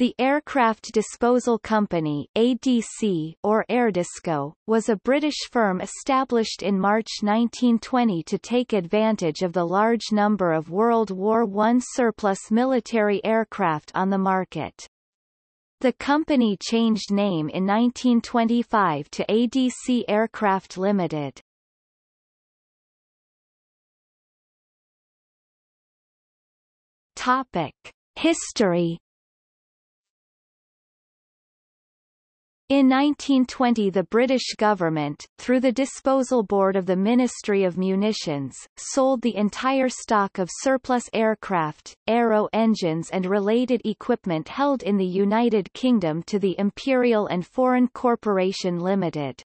The Aircraft Disposal Company ADC, or Airdisco, was a British firm established in March 1920 to take advantage of the large number of World War I surplus military aircraft on the market. The company changed name in 1925 to ADC Aircraft Limited. Topic. History In 1920 the British government, through the Disposal Board of the Ministry of Munitions, sold the entire stock of surplus aircraft, aero engines and related equipment held in the United Kingdom to the Imperial and Foreign Corporation Limited.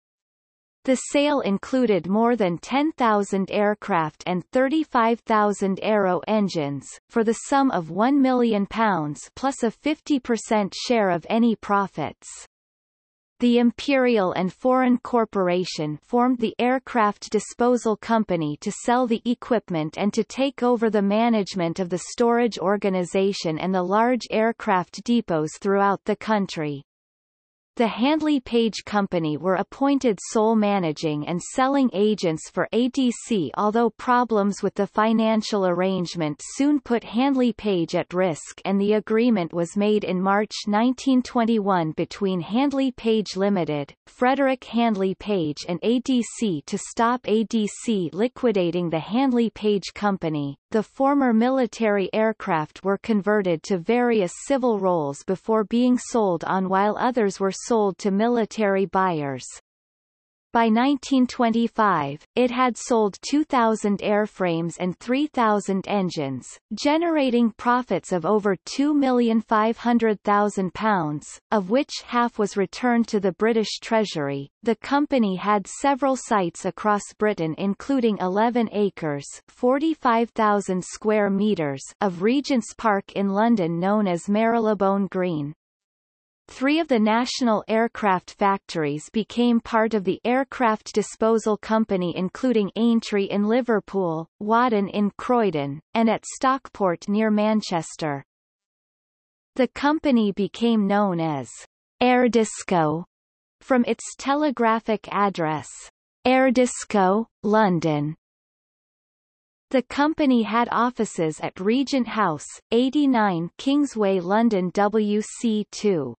The sale included more than 10,000 aircraft and 35,000 aero engines, for the sum of £1 million plus a 50% share of any profits. The Imperial and Foreign Corporation formed the Aircraft Disposal Company to sell the equipment and to take over the management of the storage organization and the large aircraft depots throughout the country. The Handley Page Company were appointed sole managing and selling agents for ADC although problems with the financial arrangement soon put Handley Page at risk and the agreement was made in March 1921 between Handley Page Limited, Frederick Handley Page and ADC to stop ADC liquidating the Handley Page Company. The former military aircraft were converted to various civil roles before being sold on while others were sold to military buyers. By 1925, it had sold 2,000 airframes and 3,000 engines, generating profits of over £2,500,000, of which half was returned to the British Treasury. The company had several sites across Britain including 11 acres 45,000 square metres of Regent's Park in London known as Marylebone Green, Three of the national aircraft factories became part of the Aircraft Disposal Company including Aintree in Liverpool, Waddon in Croydon, and at Stockport near Manchester. The company became known as Airdisco from its telegraphic address, Airdisco, London. The company had offices at Regent House, 89 Kingsway London WC2.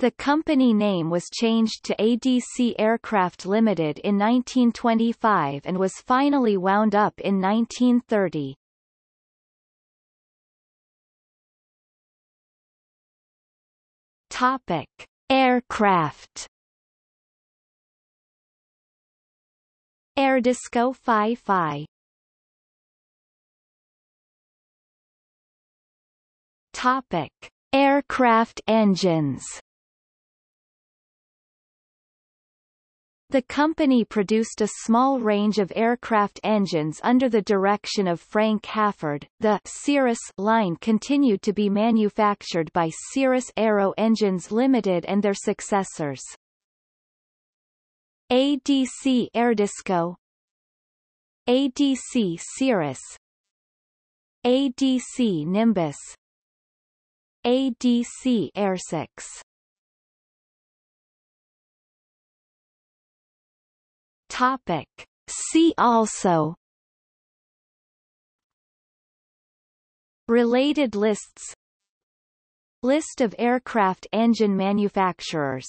The company name was changed to ADC Aircraft Limited in 1925 and was finally wound up in 1930. Topic: Aircraft. Airdisco Phi Phi. Topic: Aircraft engines. The company produced a small range of aircraft engines under the direction of Frank Halford. The Cirrus line continued to be manufactured by Cirrus Aero Engines Limited and their successors. ADC Airdisco ADC Cirrus ADC Nimbus ADC Air6 Topic. See also. Related lists. List of aircraft engine manufacturers